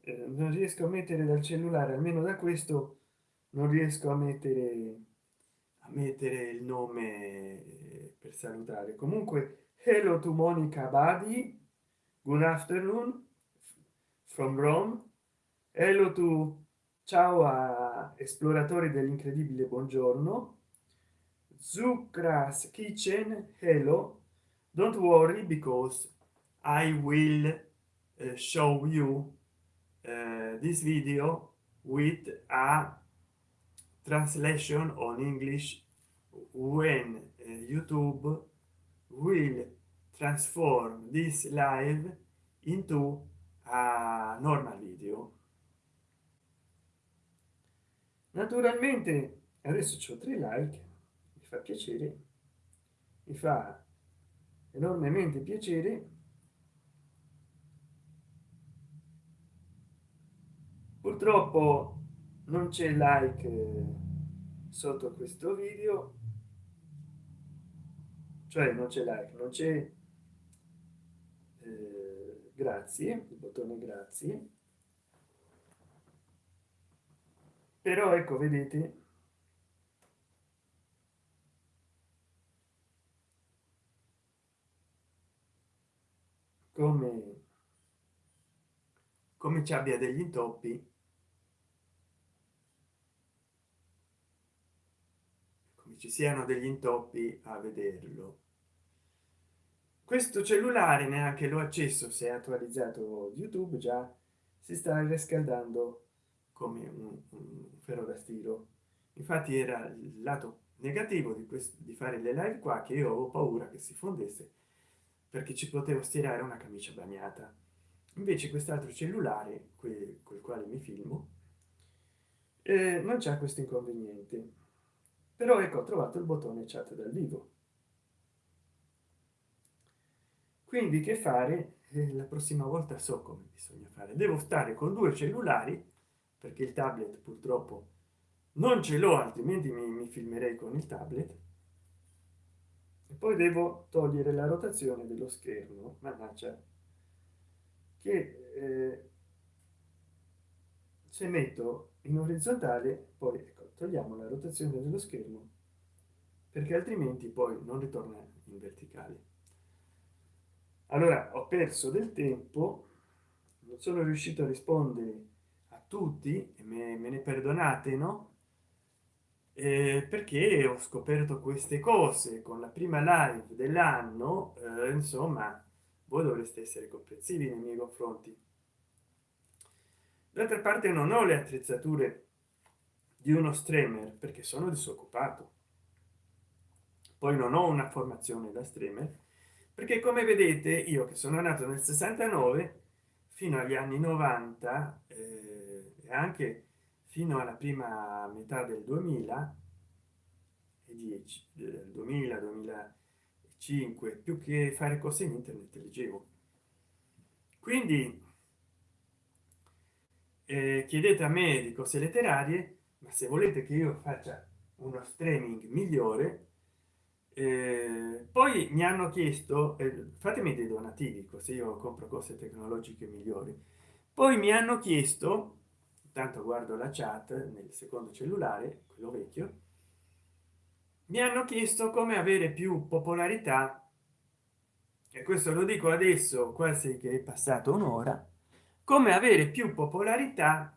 eh, non riesco a mettere dal cellulare almeno da questo non riesco a mettere a mettere il nome per salutare. Comunque hello to monica badi. Good afternoon. From rome hello to ciao a esploratori dell'incredibile buongiorno. Zucras kitchen hello. Don't worry because i will uh, show you uh, this video with a translation on english when uh, youtube will transform this live into a normal video naturalmente adesso c'ho tre like mi fa piacere mi fa enormemente piacere. Purtroppo non c'è like sotto questo video. Cioè non c'è like non c'è eh, grazie il bottone grazie però ecco vedete. Come come ci abbia degli intoppi. Ci siano degli intoppi a vederlo. Questo cellulare neanche l'ho accesso se è attualizzato youtube già si sta riscaldando come un, un ferro da stiro infatti era il lato negativo di questo di fare le live qua che io avevo paura che si fondesse perché ci potevo stirare una camicia bagnata. Invece quest'altro cellulare col quale mi filmo eh, non c'è questo inconveniente. Però ecco ho trovato il bottone chat dal vivo. Quindi che fare? Eh, la prossima volta so come bisogna fare. Devo stare con due cellulari perché il tablet purtroppo non ce l'ho altrimenti mi, mi filmerei con il tablet. E poi devo togliere la rotazione dello schermo mannaggia che eh, se metto in orizzontale poi ecco, togliamo la rotazione dello schermo perché altrimenti poi non ritorna in verticale. Allora ho perso del tempo non sono riuscito a rispondere tutti me, me ne perdonate no? Eh, perché ho scoperto queste cose con la prima live dell'anno eh, insomma voi dovreste essere comprensivi nei miei confronti. D'altra parte non ho le attrezzature di uno streamer perché sono disoccupato. Poi non ho una formazione da streamer perché come vedete io che sono nato nel 69 fino agli anni 90 eh, e anche fino alla prima metà del 2000 e 10 del 2000 2005 più che fare cose in internet leggevo. Quindi eh, chiedete a me di cose letterarie ma se volete che io faccia uno streaming migliore eh, poi mi hanno chiesto eh, fatemi dei donativi così io compro cose tecnologiche migliori. Poi mi hanno chiesto tanto guardo la chat nel secondo cellulare quello vecchio. Mi hanno chiesto come avere più popolarità e questo lo dico adesso quasi che è passato un'ora come avere più popolarità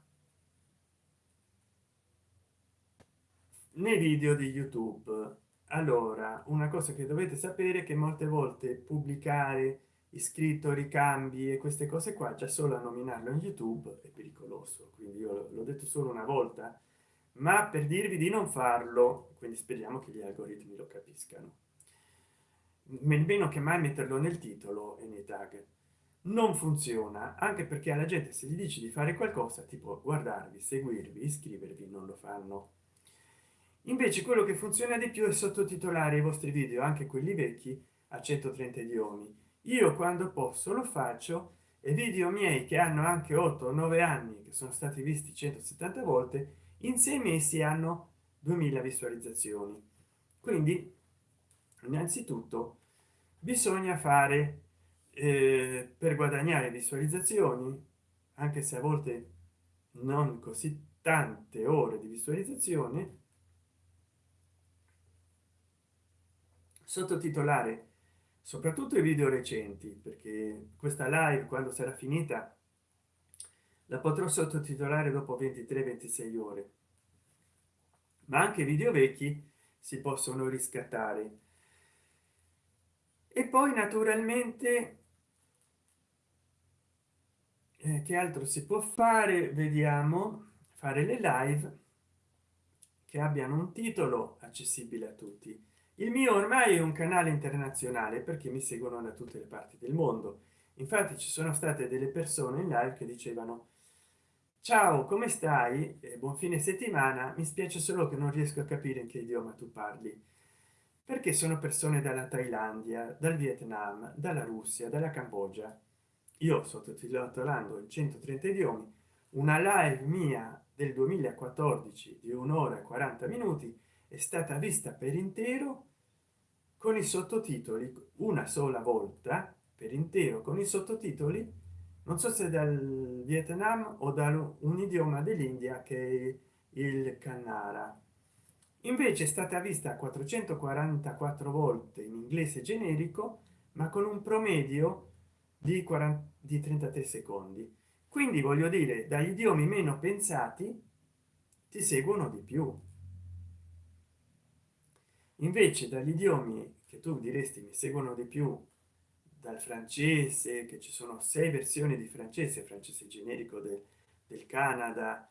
nei video di youtube. Allora una cosa che dovete sapere che molte volte pubblicare iscritto ricambi e queste cose qua già solo a nominarlo in youtube è pericoloso quindi io l'ho detto solo una volta. Ma per dirvi di non farlo quindi speriamo che gli algoritmi lo capiscano. Meno che mai metterlo nel titolo e nei tag. Non funziona anche perché alla gente se gli dici di fare qualcosa tipo guardarvi seguirvi iscrivervi non lo fanno. Invece quello che funziona di più è sottotitolare i vostri video anche quelli vecchi a 130 idiomi io quando posso lo faccio e video miei che hanno anche 8 o 9 anni che sono stati visti 170 volte in sei mesi hanno 2000 visualizzazioni. Quindi innanzitutto bisogna fare eh, per guadagnare visualizzazioni anche se a volte non così tante ore di visualizzazione sottotitolare soprattutto i video recenti perché questa live quando sarà finita la potrò sottotitolare dopo 23 26 ore. Ma anche video vecchi si possono riscattare. E poi naturalmente eh, che altro si può fare? Vediamo fare le live che abbiano un titolo accessibile a tutti il mio ormai è un canale internazionale perché mi seguono da tutte le parti del mondo. Infatti ci sono state delle persone in live che dicevano ciao come stai? E buon fine settimana. Mi spiace solo che non riesco a capire in che idioma tu parli. Perché sono persone dalla thailandia dal vietnam dalla russia dalla cambogia. Io sottotitolando in 130 idiomi una live mia del 2014 di un'ora e 40 minuti è stata vista per intero con i sottotitoli una sola volta per intero con i sottotitoli non so se dal vietnam o da un idioma dell'india che è il canara invece è stata vista 444 volte in inglese generico ma con un promedio di 40 di 33 secondi. Quindi voglio dire dagli idiomi meno pensati ti seguono di più invece dagli idiomi che tu diresti mi seguono di più dal francese che ci sono sei versioni di francese francese generico del, del canada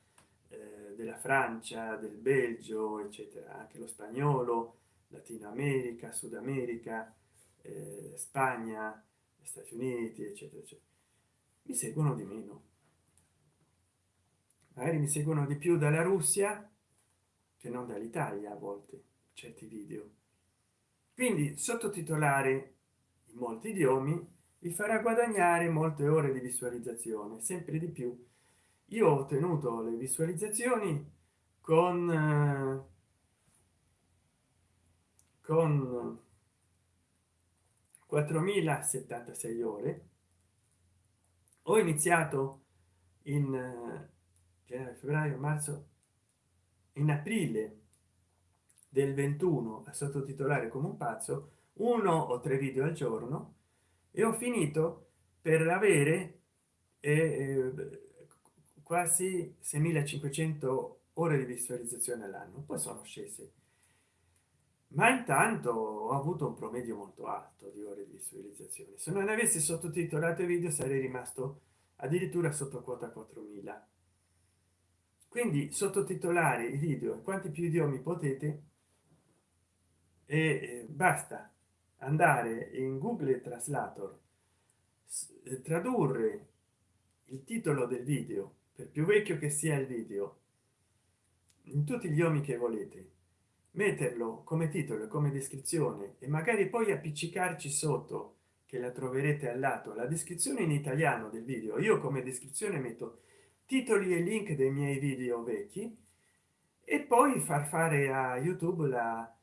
eh, della francia del belgio eccetera anche lo spagnolo latino america sud america eh, spagna stati uniti eccetera, eccetera. Mi seguono di meno. Magari mi seguono di più dalla russia che non dall'italia a volte certi video. Quindi sottotitolare in molti idiomi vi farà guadagnare molte ore di visualizzazione sempre di più. Io ho ottenuto le visualizzazioni con eh, con 4076 ore. Ho iniziato in eh, gennaio febbraio marzo in aprile del 21 a sottotitolare come un pazzo uno o tre video al giorno e ho finito per avere eh, eh quasi 6500 ore di visualizzazione all'anno. Poi sono scese. Ma intanto ho avuto un promedio molto alto di ore di visualizzazione. Se non avessi sottotitolato i video sarei rimasto addirittura sotto quota 4000 quindi sottotitolare i video quanti più idiomi potete e basta andare in google translator tradurre il titolo del video per più vecchio che sia il video in tutti gli idiomi che volete metterlo come titolo e come descrizione e magari poi appiccicarci sotto che la troverete al lato la descrizione in italiano del video. Io come descrizione metto titoli e link dei miei video vecchi e poi far fare a youtube la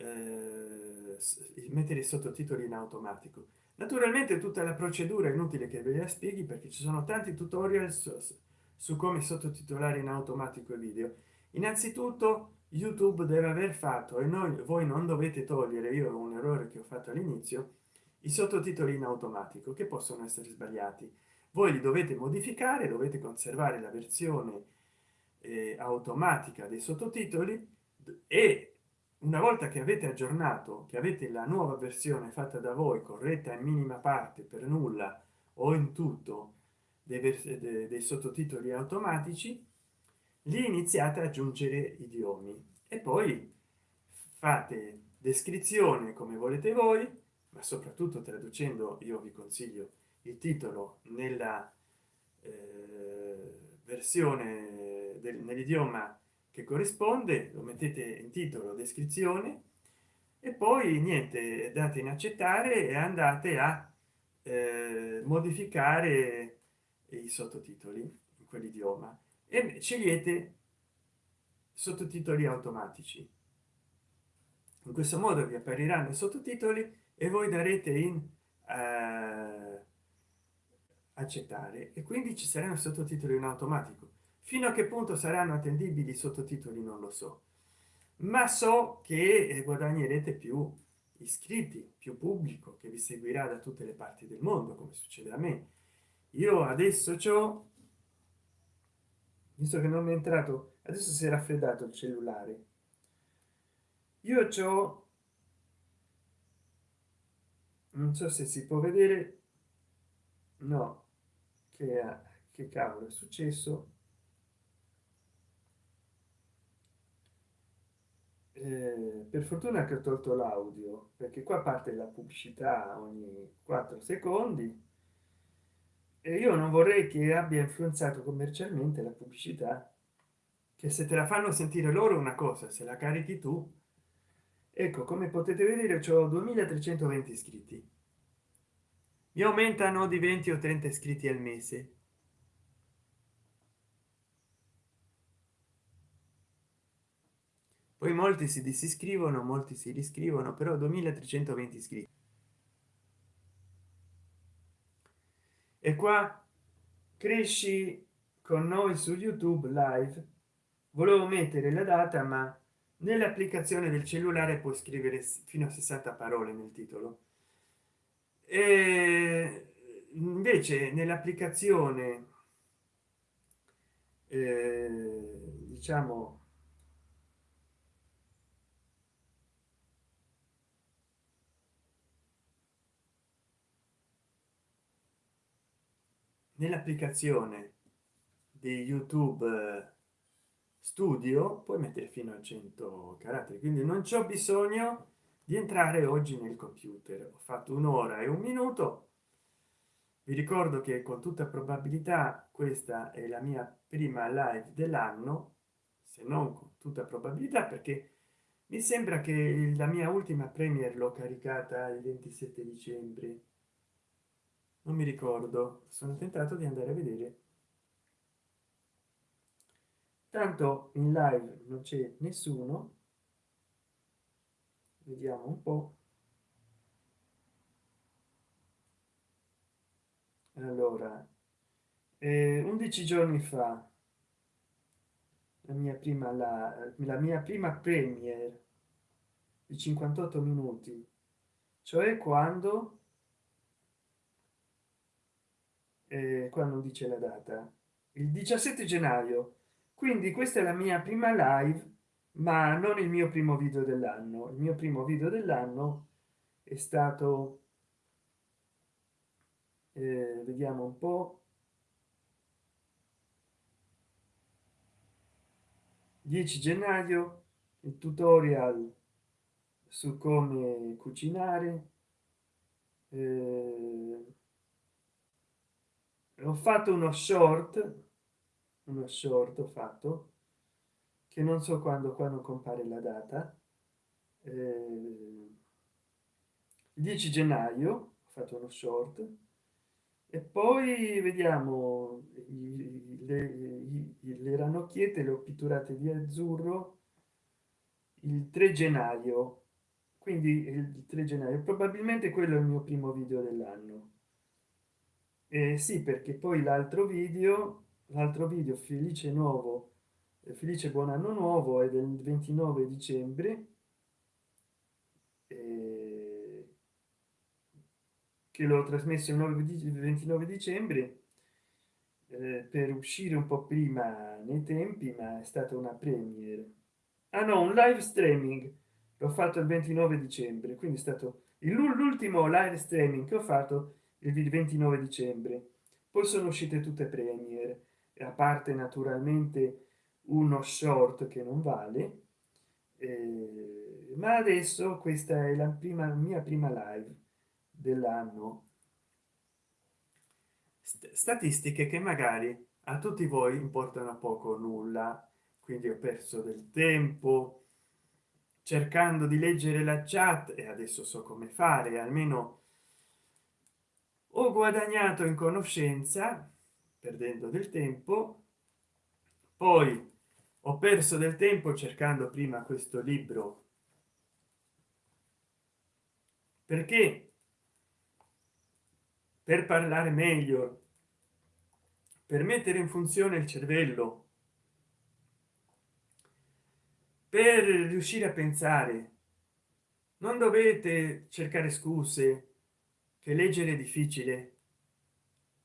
eh, mettere i sottotitoli in automatico. Naturalmente tutta la procedura è inutile che ve la spieghi perché ci sono tanti tutorial su, su come sottotitolare in automatico il video. Innanzitutto youtube deve aver fatto e noi voi non dovete togliere io un errore che ho fatto all'inizio i sottotitoli in automatico che possono essere sbagliati. Voi li dovete modificare dovete conservare la versione eh, automatica dei sottotitoli e una volta che avete aggiornato che avete la nuova versione fatta da voi corretta in minima parte per nulla o in tutto dei, dei, sottotitoli automatici li iniziate a aggiungere idiomi. E poi fate descrizione come volete voi ma soprattutto traducendo io vi consiglio il titolo nella eh, versione nell'idioma che corrisponde lo mettete in titolo descrizione e poi niente date in accettare e andate a eh, modificare i sottotitoli in quell'idioma. E scegliete sottotitoli automatici. In questo modo vi appariranno i sottotitoli e voi darete in eh, accettare. E quindi ci saranno sottotitoli in automatico fino a che punto saranno attendibili i sottotitoli non lo so ma so che eh, guadagnerete più iscritti più pubblico che vi seguirà da tutte le parti del mondo come succede a me. Io adesso ciò visto che non è entrato adesso si è raffreddato il cellulare. Io ciò non so se si può vedere no che, che cavolo è successo eh, per fortuna che ho tolto l'audio perché qua parte la pubblicità ogni 4 secondi. E io non vorrei che abbia influenzato commercialmente la pubblicità che se te la fanno sentire loro una cosa se la carichi tu. Ecco come potete vedere ho 2320 iscritti. Mi aumentano di 20 o 30 iscritti al mese poi molti si disiscrivono molti si riscrivono però 2320 iscritti. E qua cresci con noi su youtube live. Volevo mettere la data ma nell'applicazione del cellulare puoi scrivere fino a 60 parole nel titolo. E invece nell'applicazione eh, diciamo nell'applicazione di youtube studio puoi mettere fino a 100 caratteri. Quindi non c'è bisogno di entrare oggi nel computer. Ho fatto un'ora e un minuto. Vi ricordo che con tutta probabilità questa è la mia prima live dell'anno se non con tutta probabilità perché mi sembra che la mia ultima premier l'ho caricata il 27 dicembre non mi ricordo. Sono tentato di andare a vedere. Tanto in live non c'è nessuno. Vediamo un po. Allora eh, 11 giorni fa la mia prima la, la mia prima premier di 58 minuti cioè quando eh, quando dice la data? Il 17 gennaio. Quindi questa è la mia prima live ma non il mio primo video dell'anno. Il mio primo video dell'anno è stato eh, vediamo un po. 10 gennaio il tutorial su come cucinare eh, ho fatto uno short uno short ho fatto che non so quando quando compare la data. Eh, 10 gennaio ho fatto uno short e poi vediamo le, le ranocchiette le ho pitturate di azzurro il 3 gennaio. Quindi il 3 gennaio probabilmente quello è il mio primo video dell'anno eh, sì perché poi l'altro video l'altro video felice nuovo felice buon anno nuovo è del 29 dicembre. Che l'ho trasmesso il 9 29 dicembre eh, per uscire un po prima nei tempi ma è stata una premiere. Ah no un live streaming. L'ho fatto il 29 dicembre quindi è stato l'ultimo live streaming che ho fatto il 29 dicembre. Poi sono uscite tutte premiere a parte naturalmente uno short che non vale eh, ma adesso questa è la prima mia prima live dell'anno. Statistiche che magari a tutti voi importano poco nulla quindi ho perso del tempo cercando di leggere la chat e adesso so come fare almeno ho guadagnato in conoscenza perdendo del tempo poi ho perso del tempo cercando prima questo libro. Perché? Per parlare meglio per mettere in funzione il cervello per riuscire a pensare. Non dovete cercare scuse che leggere è difficile.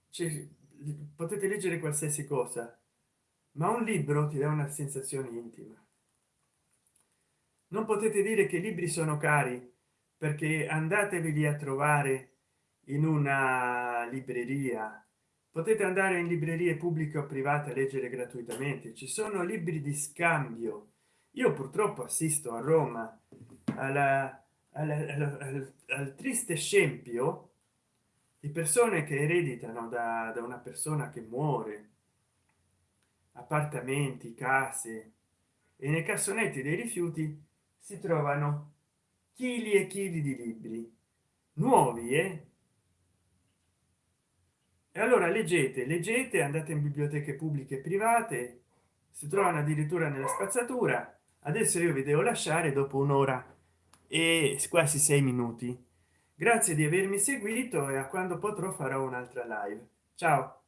Cioè, potete leggere qualsiasi cosa ma un libro ti dà una sensazione intima. Non potete dire che i libri sono cari perché andatevi a trovare in una libreria. Potete andare in librerie pubbliche o private a leggere gratuitamente. Ci sono libri di scambio. Io purtroppo assisto a roma alla, alla, al, al, triste scempio di persone che ereditano da, da una persona che muore. Appartamenti case. E nei cassonetti dei rifiuti si trovano chili e chili di libri nuovi eh? e allora leggete leggete andate in biblioteche pubbliche e private si trovano addirittura nella spazzatura. Adesso io vi devo lasciare dopo un'ora e quasi sei minuti. Grazie di avermi seguito e a quando potrò farò un'altra live. Ciao